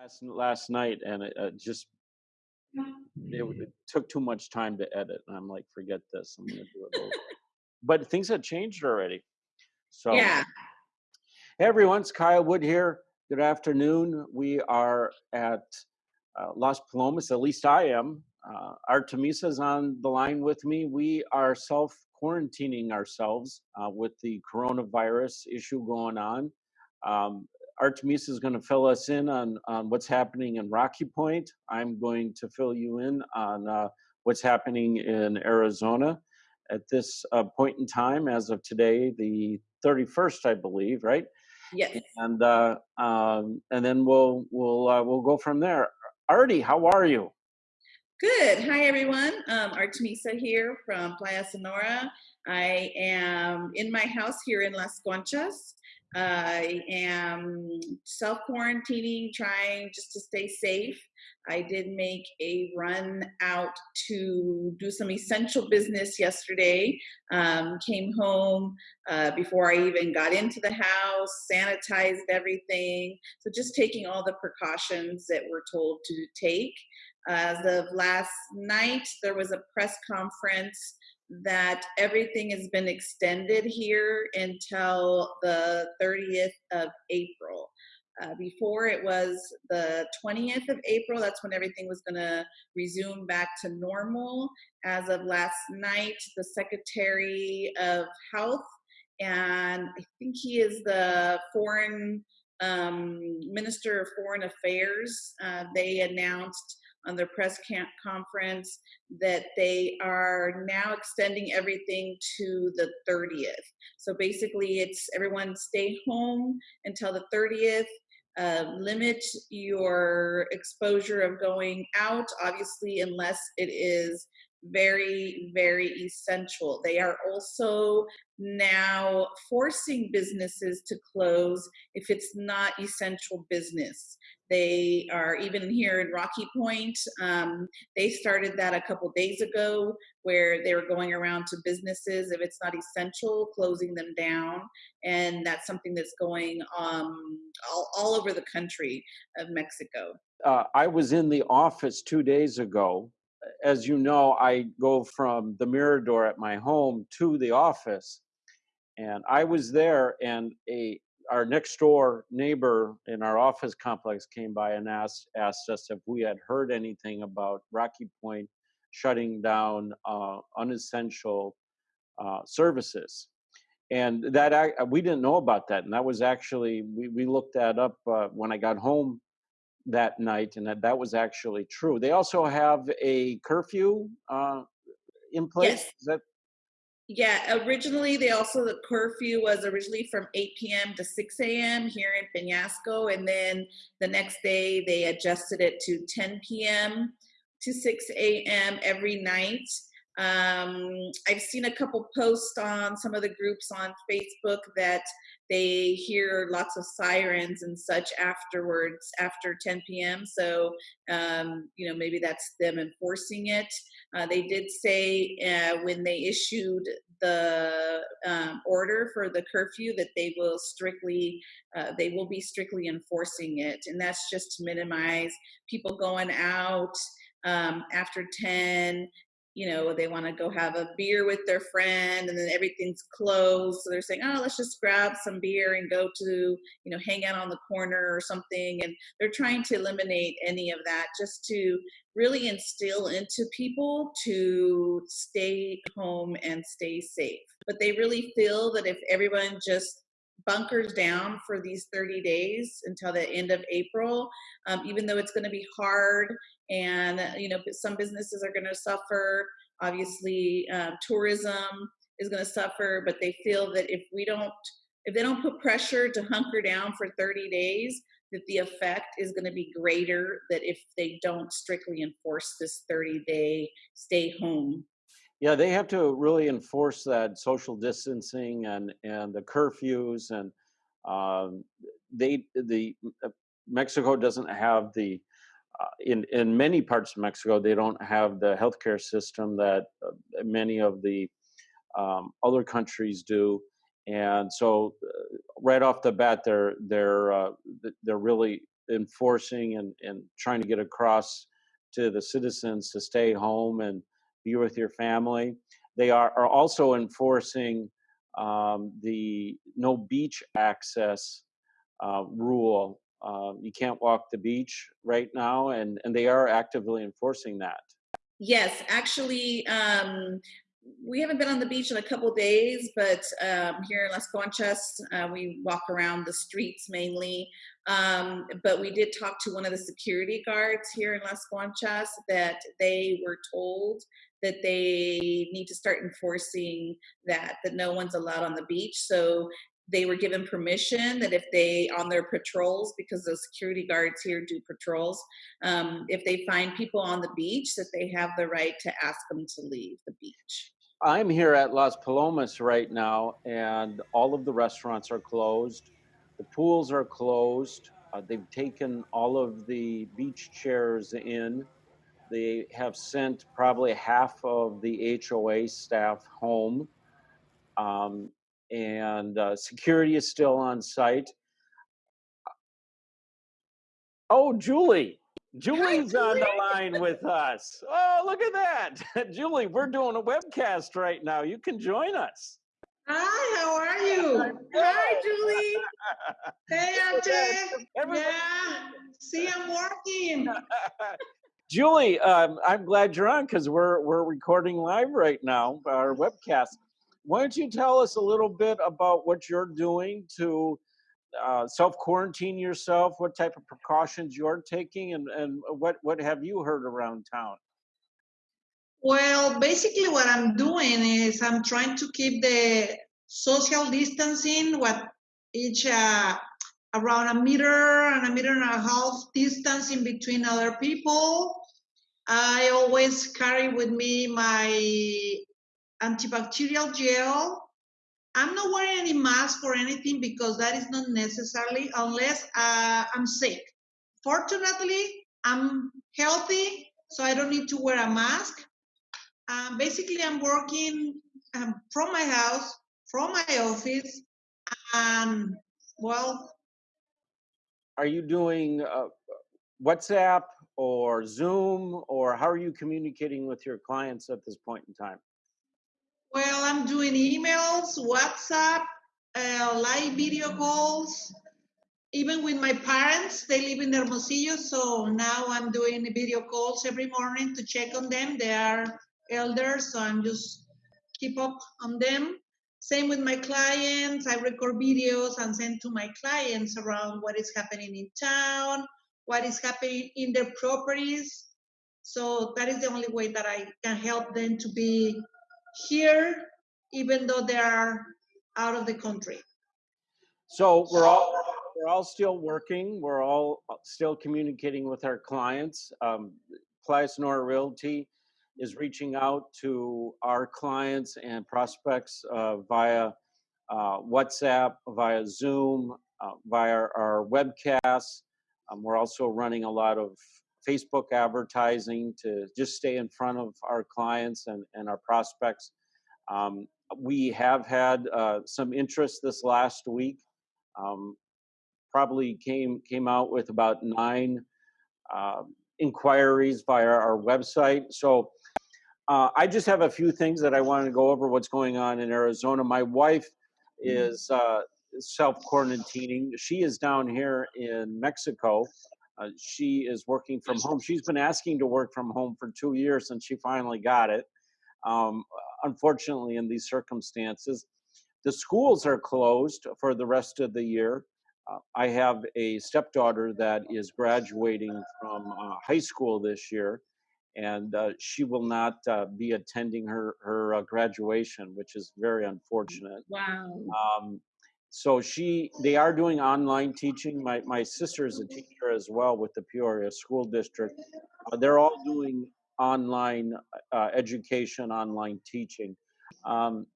last last night, and it uh, just it, it took too much time to edit. And I'm like, forget this. I'm gonna do it over. but things have changed already. So Yeah. Hey everyone, it's Kyle Wood here. Good afternoon. We are at uh, Las Palomas, at least I am. Uh, Artemisa's on the line with me. We are self quarantining ourselves uh, with the coronavirus issue going on. Um, Artemisa is going to fill us in on, on what's happening in Rocky Point. I'm going to fill you in on uh, what's happening in Arizona at this uh, point in time, as of today, the 31st, I believe, right? Yes. and uh, um, and then we'll we'll uh, we'll go from there. Artie, how are you? Good. Hi, everyone. Um, Artemisa here from Playa Sonora. I am in my house here in Las Conchas. I am self quarantining, trying just to stay safe. I did make a run out to do some essential business yesterday. Um, came home uh, before I even got into the house, sanitized everything. So, just taking all the precautions that we're told to take. As of last night, there was a press conference that everything has been extended here until the 30th of April. Uh, before it was the 20th of April, that's when everything was going to resume back to normal. As of last night, the Secretary of Health, and I think he is the Foreign um, Minister of Foreign Affairs, uh, they announced on their press conference that they are now extending everything to the 30th. So basically, it's everyone stay home until the 30th. Uh, limit your exposure of going out, obviously, unless it is very, very essential. They are also now forcing businesses to close if it's not essential business. They are even here in Rocky Point. Um, they started that a couple days ago where they were going around to businesses, if it's not essential, closing them down. And that's something that's going um, all, all over the country of Mexico. Uh, I was in the office two days ago. As you know, I go from the Mirador at my home to the office. And I was there, and a our next door neighbor in our office complex came by and asked asked us if we had heard anything about Rocky Point shutting down uh, unessential uh, services, and that I, we didn't know about that, and that was actually we we looked that up uh, when I got home that night, and that that was actually true. They also have a curfew uh, in place. Yes. Is that Yeah, originally they also the curfew was originally from 8 p.m. to 6 a.m. here in Peñasco, and then the next day they adjusted it to 10 p.m. to 6 a.m. every night. Um, I've seen a couple posts on some of the groups on Facebook that they hear lots of sirens and such afterwards after 10 p.m. So um, you know maybe that's them enforcing it. Uh, they did say uh, when they issued the um, order for the curfew that they will strictly uh, they will be strictly enforcing it, and that's just to minimize people going out um, after 10 you know they want to go have a beer with their friend and then everything's closed so they're saying oh let's just grab some beer and go to you know hang out on the corner or something and they're trying to eliminate any of that just to really instill into people to stay home and stay safe. But they really feel that if everyone just bunkers down for these 30 days until the end of April, um, even though it's going to be hard and you know some businesses are going to suffer. Obviously, um, tourism is going to suffer, but they feel that if we don't, if they don't put pressure to hunker down for 30 days, that the effect is going to be greater. That if they don't strictly enforce this 30 day stay home Yeah, they have to really enforce that social distancing and and the curfews and um, they the uh, Mexico doesn't have the uh, in in many parts of Mexico they don't have the healthcare system that uh, many of the um, other countries do, and so uh, right off the bat they're they're they're really enforcing and, and trying to get across to the citizens to stay home and be with your family. They are, are also enforcing um, the no beach access uh, rule. Uh, you can't walk the beach right now, and, and they are actively enforcing that. Yes, actually, um, we haven't been on the beach in a couple days, but um, here in Las Conchas, uh, we walk around the streets mainly. Um, but we did talk to one of the security guards here in Las Conchas that they were told that they need to start enforcing that, that no one's allowed on the beach. So they were given permission that if they on their patrols because the security guards here do patrols um, if they find people on the beach that they have the right to ask them to leave the beach. I'm here at las palomas right now and all of the restaurants are closed. The pools are closed. Uh, they've taken all of the beach chairs in they have sent probably half of the hoa staff home um, and uh, security is still on site. Oh, Julie. Julie's Hi, Julie. on the line with us. Oh, look at that. Julie, we're doing a webcast right now. You can join us. Hi, how are you? Hi, Julie. hey, Ate. Yeah, see, I'm working. Julie, um, I'm glad you're on because we're we're recording live right now, our webcast why don't you tell us a little bit about what you're doing to uh, self quarantine yourself? What type of precautions you're taking, and and what what have you heard around town? Well, basically, what I'm doing is I'm trying to keep the social distancing, what each uh, around a meter and a meter and a half distance in between other people. I always carry with me my antibacterial gel. I'm not wearing any mask or anything because that is not necessarily unless uh, I'm sick. Fortunately, I'm healthy, so I don't need to wear a mask. Um, basically, I'm working um, from my house, from my office, and well. Are you doing uh, WhatsApp or Zoom, or how are you communicating with your clients at this point in time? Well, I'm doing emails, WhatsApp, uh, live video calls. Even with my parents, they live in Hermosillo, so now I'm doing video calls every morning to check on them. They are elders, so I'm just keep up on them. Same with my clients. I record videos and send to my clients around what is happening in town, what is happening in their properties. So that is the only way that I can help them to be here, even though they are out of the country. So we're all we're all still working. We're all still communicating with our clients. Um, Playa Sonora Realty is reaching out to our clients and prospects uh, via uh, WhatsApp, via Zoom, uh, via our webcasts. Um, we're also running a lot of Facebook advertising to just stay in front of our clients and, and our prospects. Um, we have had uh, some interest this last week. Um, probably came came out with about nine uh, inquiries via our website. So uh, I just have a few things that I want to go over. What's going on in Arizona? My wife mm-hmm. is uh, self quarantining. She is down here in Mexico, uh, she is working from home. She's been asking to work from home for two years, and she finally got it. Um, unfortunately, in these circumstances, the schools are closed for the rest of the year. Uh, I have a stepdaughter that is graduating from uh, high school this year, and uh, she will not uh, be attending her her uh, graduation, which is very unfortunate. Wow. Um, so she they are doing online teaching. My my sister is a teacher as well with the peoria school district. Uh, they're all doing online uh, education online teaching. Um,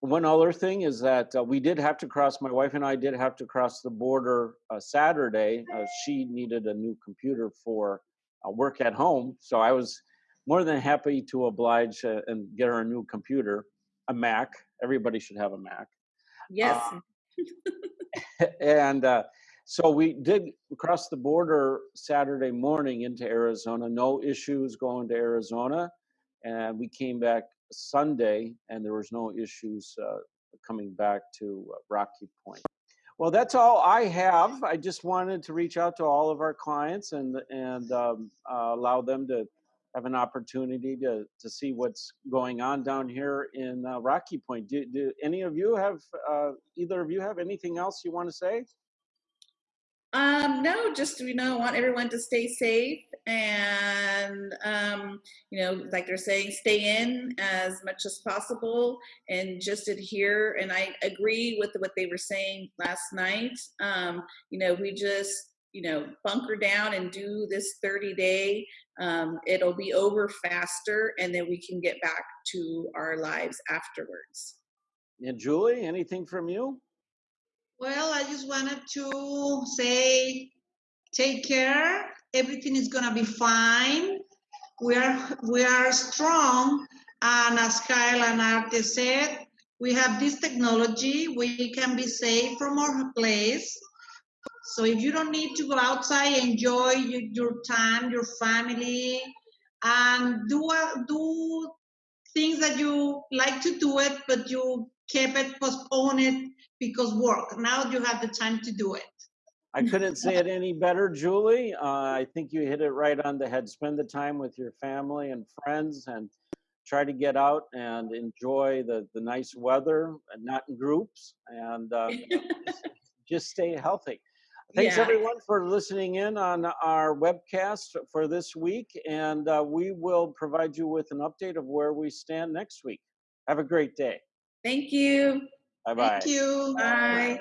one other thing is that uh, we did have to cross my wife and i did have to cross the border uh, saturday uh, she needed a new computer for uh, work at home. So i was more than happy to oblige and get her a new computer a mac. Everybody should have a mac. Yes and uh, So we did cross the border Saturday morning into Arizona, no issues going to Arizona. And we came back Sunday and there was no issues uh, coming back to uh, Rocky Point. Well, that's all I have. I just wanted to reach out to all of our clients and, and um, uh, allow them to have an opportunity to, to see what's going on down here in uh, Rocky Point. Do, do any of you have, uh, either of you have anything else you want to say? Um, no, just you know, want everyone to stay safe and um, you know, like they're saying, stay in as much as possible and just adhere. And I agree with what they were saying last night. Um, you know, we just you know bunker down and do this 30 day. Um, it'll be over faster, and then we can get back to our lives afterwards. And Julie, anything from you? Well, I just wanted to say, take care. Everything is gonna be fine. We are we are strong, and as Kyle and Arte said, we have this technology. We can be safe from our place. So if you don't need to go outside, enjoy your, your time, your family, and do a, do things that you like to do it, but you kept it, postpone it because work. Now you have the time to do it. I couldn't say it any better, Julie. Uh, I think you hit it right on the head. Spend the time with your family and friends and try to get out and enjoy the, the nice weather and not in groups and um, just, just stay healthy. Thanks Yeah. everyone for listening in on our webcast for this week. And uh, we will provide you with an update of where we stand next week. Have a great day. Thank you. Bye bye. Thank you. Bye.